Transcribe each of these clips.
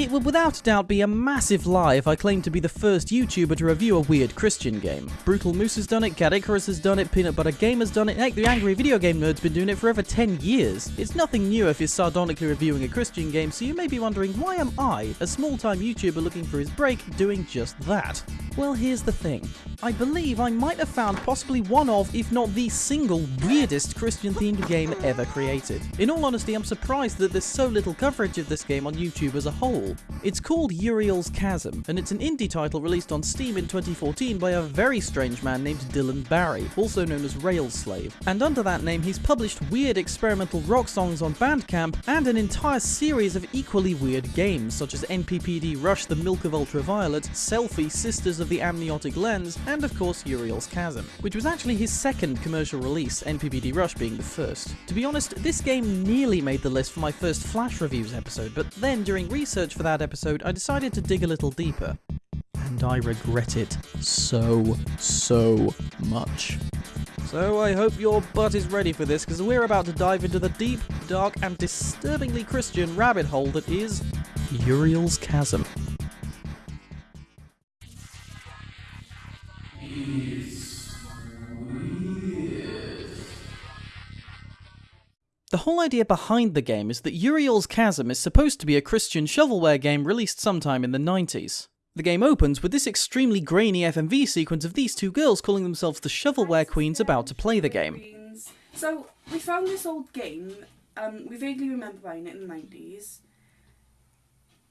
It would without a doubt be a massive lie if I claimed to be the first YouTuber to review a weird Christian game. Brutal Moose has done it, Caddicarus has done it, Peanut Butter Gamer has done it, heck, the Angry Video Game Nerd's been doing it for over 10 years. It's nothing new if you're sardonically reviewing a Christian game, so you may be wondering why am I, a small-time YouTuber looking for his break, doing just that? Well, here's the thing. I believe I might have found possibly one of, if not the single, weirdest Christian-themed game ever created. In all honesty, I'm surprised that there's so little coverage of this game on YouTube as a whole. It's called Uriel's Chasm, and it's an indie title released on Steam in 2014 by a very strange man named Dylan Barry, also known as Railslave. And under that name, he's published weird experimental rock songs on Bandcamp, and an entire series of equally weird games, such as NPPD Rush the Milk of Ultraviolet, Selfie Sisters of the Amniotic Lens, and of course Uriel's Chasm, which was actually his second commercial release, NPPD Rush being the first. To be honest, this game nearly made the list for my first Flash Reviews episode, but then during research for that episode, I decided to dig a little deeper. And I regret it so, so much. So I hope your butt is ready for this, because we're about to dive into the deep, dark, and disturbingly Christian rabbit hole that is Uriel's Chasm. The whole idea behind the game is that Uriel's Chasm is supposed to be a Christian shovelware game released sometime in the 90s. The game opens with this extremely grainy FMV sequence of these two girls calling themselves the shovelware queens about to play the game. So we found this old game. Um, we vaguely remember buying it in the nineties.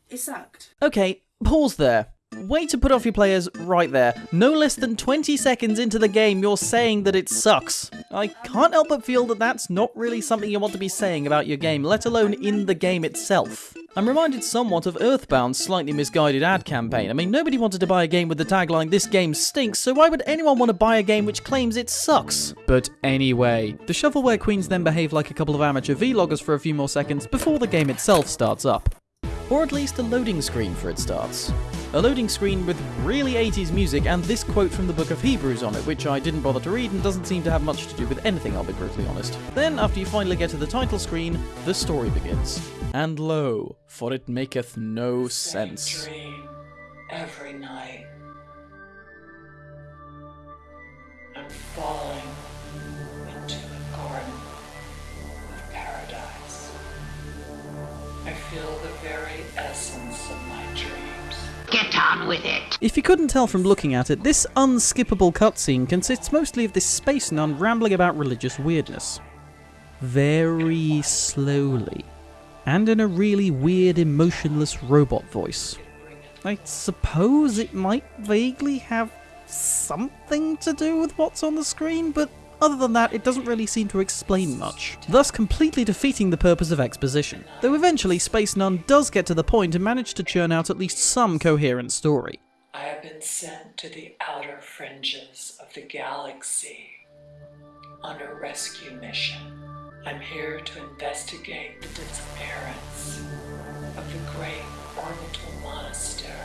It sucked. Okay, pause there. Way to put off your players right there. No less than 20 seconds into the game, you're saying that it sucks. I can't help but feel that that's not really something you want to be saying about your game, let alone in the game itself. I'm reminded somewhat of Earthbound's slightly misguided ad campaign. I mean, nobody wanted to buy a game with the tagline, this game stinks, so why would anyone want to buy a game which claims it sucks? But anyway, the shovelware queens then behave like a couple of amateur vloggers for a few more seconds before the game itself starts up. Or at least a loading screen for it starts. A loading screen with really 80s music and this quote from the Book of Hebrews on it, which I didn't bother to read and doesn't seem to have much to do with anything, I'll be brutally honest. Then, after you finally get to the title screen, the story begins. And lo, for it maketh no sense. dream every night. I'm falling into a garden of paradise. I feel the very essence of my dreams. Get on with it. If you couldn't tell from looking at it, this unskippable cutscene consists mostly of this space nun rambling about religious weirdness. Very slowly. And in a really weird, emotionless robot voice. I suppose it might vaguely have something to do with what's on the screen, but other than that, it doesn't really seem to explain much, thus completely defeating the purpose of exposition. Though eventually, Space Nun does get to the point and manage to churn out at least some coherent story. I have been sent to the outer fringes of the galaxy on a rescue mission. I'm here to investigate the disappearance of the great orbital monastery.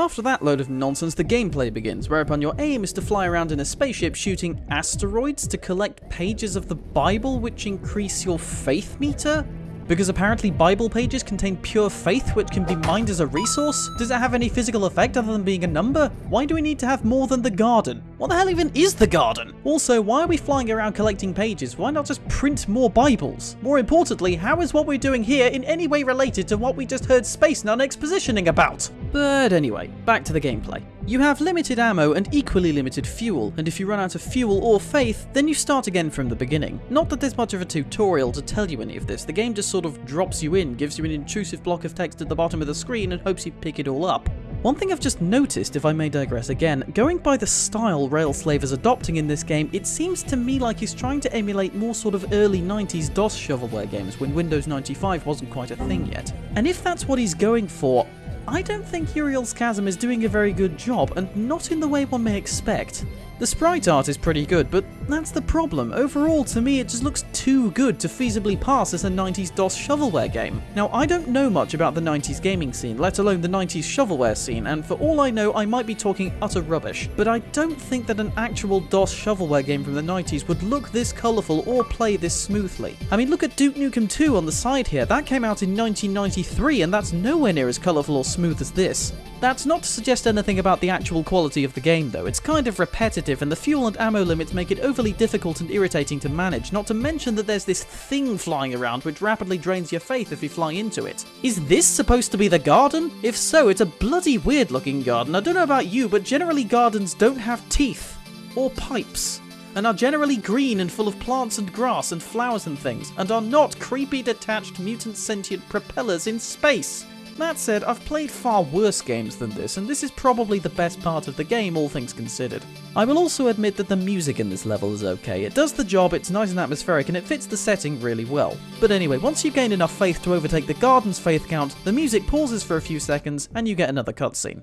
After that load of nonsense, the gameplay begins, whereupon your aim is to fly around in a spaceship shooting asteroids to collect pages of the Bible which increase your faith meter? Because apparently Bible pages contain pure faith which can be mined as a resource? Does it have any physical effect other than being a number? Why do we need to have more than the garden? What the hell even is the garden? Also, why are we flying around collecting pages? Why not just print more Bibles? More importantly, how is what we're doing here in any way related to what we just heard Space Nun expositioning about? But anyway, back to the gameplay. You have limited ammo and equally limited fuel, and if you run out of fuel or faith, then you start again from the beginning. Not that there's much of a tutorial to tell you any of this, the game just sort of drops you in, gives you an intrusive block of text at the bottom of the screen, and hopes you pick it all up. One thing I've just noticed, if I may digress again, going by the style Railslave is adopting in this game, it seems to me like he's trying to emulate more sort of early 90s DOS shovelware games when Windows 95 wasn't quite a thing yet. And if that's what he's going for, I don't think Uriel's Chasm is doing a very good job, and not in the way one may expect. The sprite art is pretty good, but that's the problem. Overall, to me, it just looks too good to feasibly pass as a 90s DOS shovelware game. Now, I don't know much about the 90s gaming scene, let alone the 90s shovelware scene, and for all I know, I might be talking utter rubbish, but I don't think that an actual DOS shovelware game from the 90s would look this colourful or play this smoothly. I mean, look at Duke Nukem 2 on the side here. That came out in 1993, and that's nowhere near as colourful or smooth as this. That's not to suggest anything about the actual quality of the game though, it's kind of repetitive and the fuel and ammo limits make it overly difficult and irritating to manage, not to mention that there's this thing flying around which rapidly drains your faith if you fly into it. Is this supposed to be the garden? If so, it's a bloody weird looking garden. I don't know about you, but generally gardens don't have teeth. Or pipes and are generally green and full of plants and grass and flowers and things, and are not creepy detached mutant sentient propellers in space. That said, I've played far worse games than this, and this is probably the best part of the game, all things considered. I will also admit that the music in this level is okay. It does the job, it's nice and atmospheric, and it fits the setting really well. But anyway, once you gain enough faith to overtake the garden's faith count, the music pauses for a few seconds, and you get another cutscene.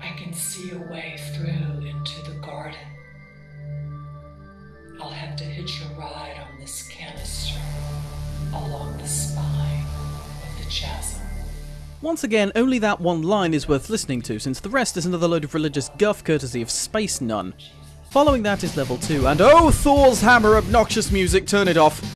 I can see a way Once again, only that one line is worth listening to, since the rest is another load of religious guff courtesy of Space Nun. Following that is level 2, and oh, Thor's hammer, obnoxious music, turn it off!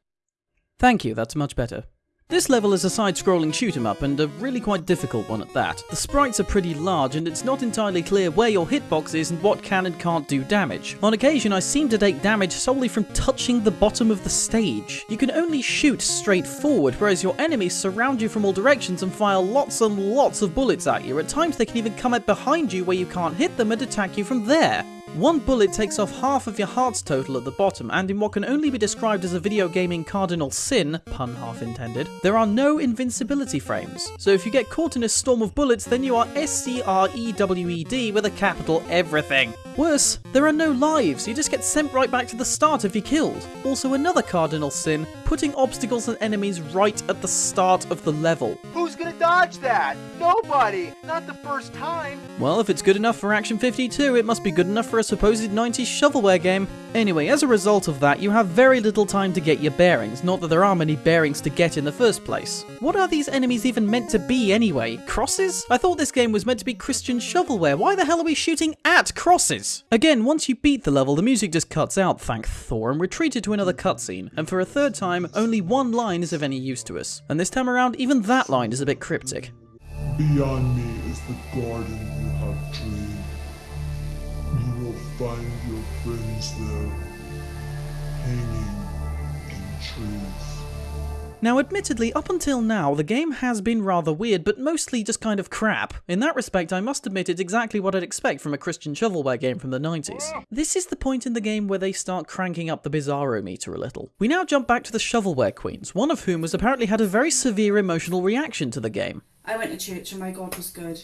Thank you, that's much better. This level is a side-scrolling shoot 'em up, and a really quite difficult one at that. The sprites are pretty large, and it's not entirely clear where your hitbox is and what can and can't do damage. On occasion, I seem to take damage solely from touching the bottom of the stage. You can only shoot straight forward, whereas your enemies surround you from all directions and fire lots and lots of bullets at you. At times, they can even come up behind you where you can't hit them and attack you from there. One bullet takes off half of your heart's total at the bottom, and in what can only be described as a video gaming cardinal sin, pun half intended, there are no invincibility frames. So if you get caught in a storm of bullets, then you are S-C-R-E-W-E-D with a capital everything. Worse, there are no lives, you just get sent right back to the start if you're killed. Also another cardinal sin, putting obstacles and enemies right at the start of the level. Who's gonna dodge that? Nobody! Not the first time! Well, if it's good enough for Action 52, it must be good enough for a supposed 90s shovelware game. Anyway, as a result of that, you have very little time to get your bearings, not that there are many bearings to get in the first place. What are these enemies even meant to be anyway? Crosses? I thought this game was meant to be Christian shovelware, why the hell are we shooting at crosses? Again, once you beat the level, the music just cuts out, thank Thor, and we're treated to another cutscene, and for a third time, only one line is of any use to us. And this time around, even that line is a bit cryptic. Beyond me is the garden you have dreamed. You will find your friends there, hanging in trees. Now, admittedly, up until now, the game has been rather weird, but mostly just kind of crap. In that respect, I must admit it's exactly what I'd expect from a Christian shovelware game from the 90s. This is the point in the game where they start cranking up the bizarro meter a little. We now jump back to the shovelware queens, one of whom has apparently had a very severe emotional reaction to the game. I went to church and my God was good.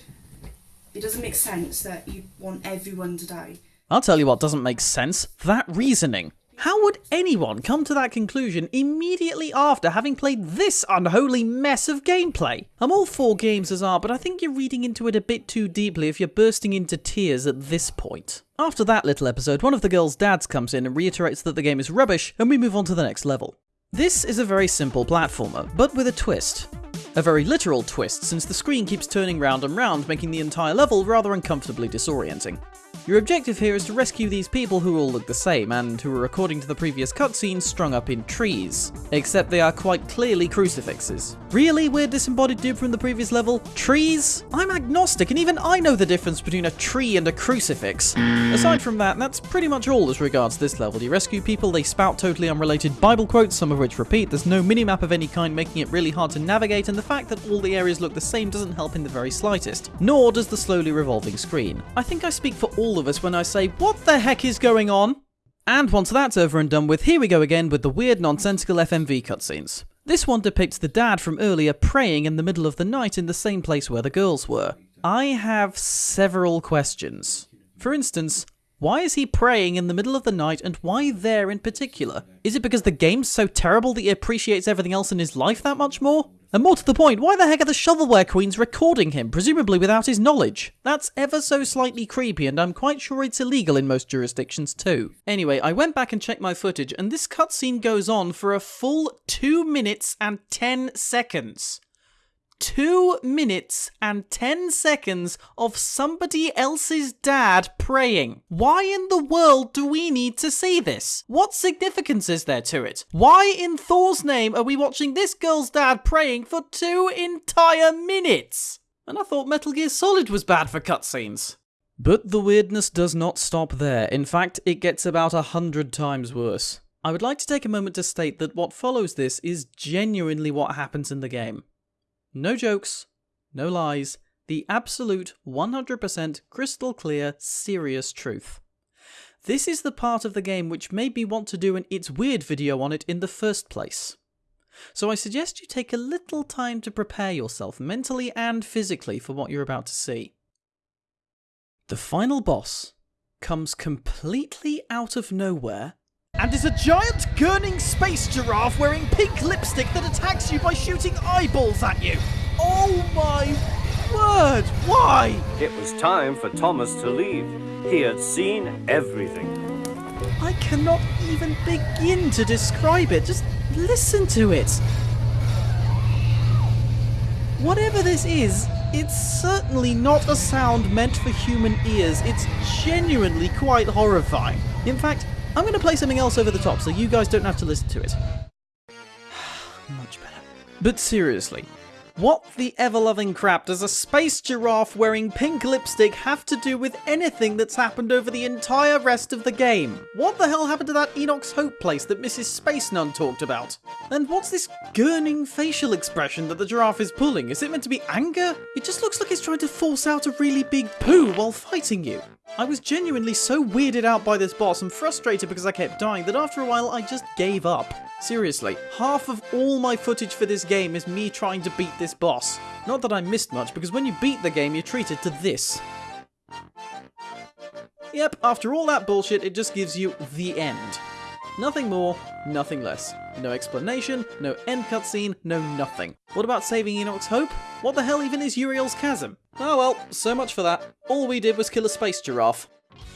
It doesn't make sense that you want everyone to die. I'll tell you what doesn't make sense that reasoning. How would anyone come to that conclusion immediately after having played this unholy mess of gameplay? I'm all for games as art, but I think you're reading into it a bit too deeply if you're bursting into tears at this point. After that little episode, one of the girls' dads comes in and reiterates that the game is rubbish, and we move on to the next level. This is a very simple platformer, but with a twist. A very literal twist, since the screen keeps turning round and round, making the entire level rather uncomfortably disorienting. Your objective here is to rescue these people who all look the same, and who are, according to the previous cutscene, strung up in trees. Except they are quite clearly crucifixes. Really weird disembodied dude from the previous level? Trees? I'm agnostic, and even I know the difference between a tree and a crucifix. Aside from that, that's pretty much all as regards this level. You rescue people, they spout totally unrelated Bible quotes, some of which repeat, there's no minimap of any kind making it really hard to navigate, and the fact that all the areas look the same doesn't help in the very slightest. Nor does the slowly revolving screen. I think I speak for all of us when I say, what the heck is going on? And once that's over and done with, here we go again with the weird nonsensical FMV cutscenes. This one depicts the dad from earlier praying in the middle of the night in the same place where the girls were. I have several questions. For instance, why is he praying in the middle of the night and why there in particular? Is it because the game's so terrible that he appreciates everything else in his life that much more? And more to the point, why the heck are the shovelware queens recording him, presumably without his knowledge? That's ever so slightly creepy, and I'm quite sure it's illegal in most jurisdictions too. Anyway, I went back and checked my footage, and this cutscene goes on for a full 2 minutes and 10 seconds. Two minutes and 10 seconds of somebody else's dad praying. Why in the world do we need to see this? What significance is there to it? Why in Thor's name are we watching this girl's dad praying for two entire minutes? And I thought Metal Gear Solid was bad for cutscenes. But the weirdness does not stop there. In fact, it gets about a hundred times worse. I would like to take a moment to state that what follows this is genuinely what happens in the game. No jokes, no lies, the absolute 100% crystal clear, serious truth. This is the part of the game which made me want to do an It's Weird video on it in the first place. So I suggest you take a little time to prepare yourself mentally and physically for what you're about to see. The final boss comes completely out of nowhere and is a giant gurning space giraffe wearing pink lipstick that attacks you by shooting eyeballs at you. Oh my word, why? It was time for Thomas to leave. He had seen everything. I cannot even begin to describe it. Just listen to it. Whatever this is, it's certainly not a sound meant for human ears. It's genuinely quite horrifying. In fact, I'm going to play something else over the top so you guys don't have to listen to it. Much better. But seriously, what the ever-loving crap does a space giraffe wearing pink lipstick have to do with anything that's happened over the entire rest of the game? What the hell happened to that Enoch's Hope place that Mrs. Space Nun talked about? And what's this gurning facial expression that the giraffe is pulling? Is it meant to be anger? It just looks like it's trying to force out a really big poo while fighting you. I was genuinely so weirded out by this boss and frustrated because I kept dying that after a while I just gave up. Seriously, half of all my footage for this game is me trying to beat this boss. Not that I missed much, because when you beat the game, you're treated to this. Yep, after all that bullshit, it just gives you the end. Nothing more, nothing less. No explanation, no end cutscene, no nothing. What about saving Enoch's Hope? What the hell even is Uriel's Chasm? Oh well, so much for that. All we did was kill a space giraffe.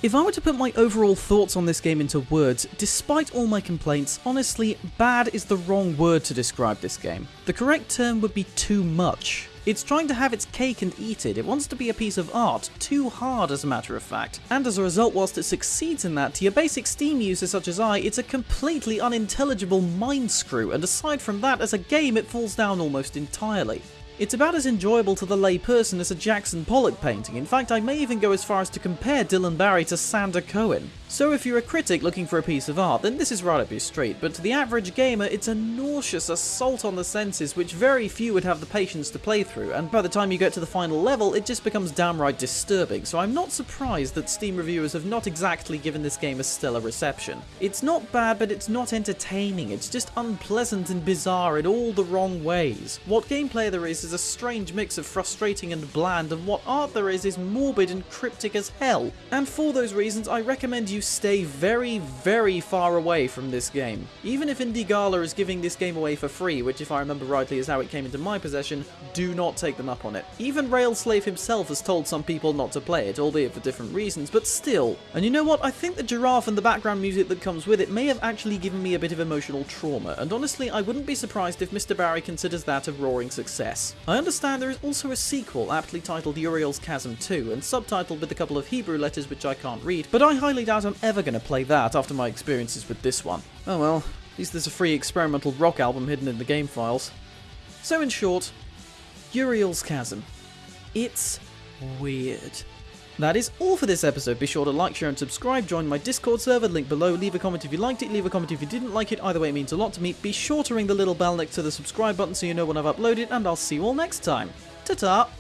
If I were to put my overall thoughts on this game into words, despite all my complaints, honestly, bad is the wrong word to describe this game. The correct term would be too much. It's trying to have its cake and eat it, it wants to be a piece of art, too hard as a matter of fact. And as a result, whilst it succeeds in that, to your basic Steam user such as I, it's a completely unintelligible mind screw, and aside from that, as a game it falls down almost entirely. It's about as enjoyable to the layperson as a Jackson Pollock painting. In fact, I may even go as far as to compare Dylan Barry to Sander Cohen. So if you're a critic looking for a piece of art, then this is right up your street, but to the average gamer, it's a nauseous assault on the senses which very few would have the patience to play through, and by the time you get to the final level, it just becomes downright disturbing, so I'm not surprised that Steam reviewers have not exactly given this game a stellar reception. It's not bad, but it's not entertaining, it's just unpleasant and bizarre in all the wrong ways. What gameplay there is is a strange mix of frustrating and bland, and what art there is is morbid and cryptic as hell. And for those reasons, I recommend you stay very, very far away from this game. Even if Indie Gala is giving this game away for free, which if I remember rightly is how it came into my possession, do not take them up on it. Even Railslave himself has told some people not to play it, albeit for different reasons, but still. And you know what, I think the giraffe and the background music that comes with it may have actually given me a bit of emotional trauma, and honestly I wouldn't be surprised if Mr. Barry considers that a roaring success. I understand there is also a sequel aptly titled Uriel's Chasm 2, and subtitled with a couple of Hebrew letters which I can't read, but I highly doubt I'm ever going to play that after my experiences with this one. Oh well, at least there's a free experimental rock album hidden in the game files. So in short, Uriel's Chasm. It's weird. That is all for this episode. Be sure to like, share, and subscribe. Join my Discord server, link below. Leave a comment if you liked it, leave a comment if you didn't like it. Either way, it means a lot to me. Be sure to ring the little bell next to the subscribe button so you know when I've uploaded, and I'll see you all next time. Ta ta!